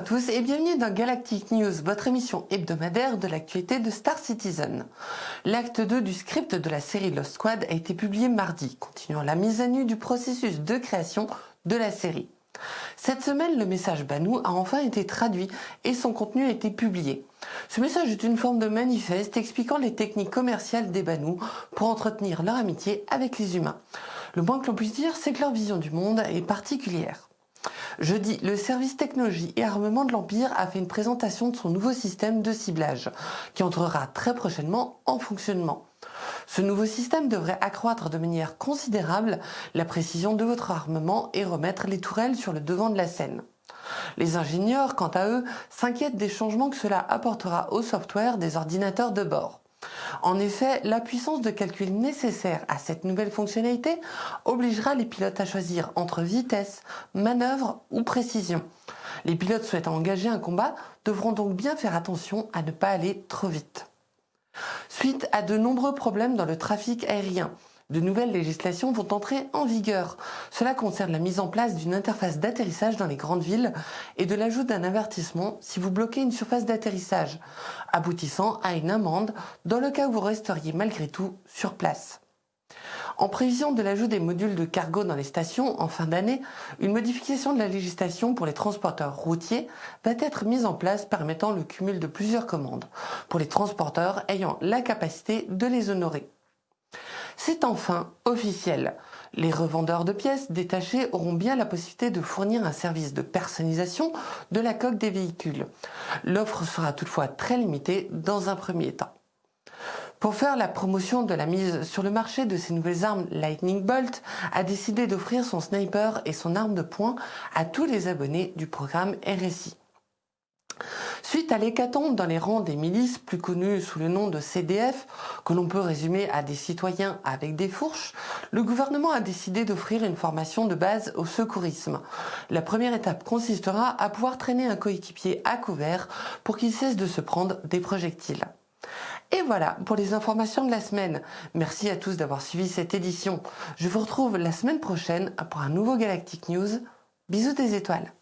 tous et bienvenue dans Galactic News, votre émission hebdomadaire de l'actualité de Star Citizen. L'acte 2 du script de la série Lost Squad a été publié mardi, continuant la mise à nu du processus de création de la série. Cette semaine, le message Banou a enfin été traduit et son contenu a été publié. Ce message est une forme de manifeste expliquant les techniques commerciales des Banous pour entretenir leur amitié avec les humains. Le moins que l'on puisse dire, c'est que leur vision du monde est particulière. Jeudi, le service technologie et armement de l'Empire a fait une présentation de son nouveau système de ciblage, qui entrera très prochainement en fonctionnement. Ce nouveau système devrait accroître de manière considérable la précision de votre armement et remettre les tourelles sur le devant de la scène. Les ingénieurs, quant à eux, s'inquiètent des changements que cela apportera au software des ordinateurs de bord. En effet, la puissance de calcul nécessaire à cette nouvelle fonctionnalité obligera les pilotes à choisir entre vitesse, manœuvre ou précision. Les pilotes souhaitant engager un combat devront donc bien faire attention à ne pas aller trop vite. Suite à de nombreux problèmes dans le trafic aérien, de nouvelles législations vont entrer en vigueur. Cela concerne la mise en place d'une interface d'atterrissage dans les grandes villes et de l'ajout d'un avertissement si vous bloquez une surface d'atterrissage, aboutissant à une amende dans le cas où vous resteriez malgré tout sur place. En prévision de l'ajout des modules de cargo dans les stations en fin d'année, une modification de la législation pour les transporteurs routiers va être mise en place permettant le cumul de plusieurs commandes pour les transporteurs ayant la capacité de les honorer. C'est enfin officiel. Les revendeurs de pièces détachées auront bien la possibilité de fournir un service de personnalisation de la coque des véhicules. L'offre sera toutefois très limitée dans un premier temps. Pour faire la promotion de la mise sur le marché de ces nouvelles armes, Lightning Bolt a décidé d'offrir son sniper et son arme de poing à tous les abonnés du programme RSI. Suite à l'hécatombe dans les rangs des milices, plus connues sous le nom de CDF, que l'on peut résumer à des citoyens avec des fourches, le gouvernement a décidé d'offrir une formation de base au secourisme. La première étape consistera à pouvoir traîner un coéquipier à couvert pour qu'il cesse de se prendre des projectiles. Et voilà pour les informations de la semaine. Merci à tous d'avoir suivi cette édition. Je vous retrouve la semaine prochaine pour un nouveau Galactic News. Bisous des étoiles.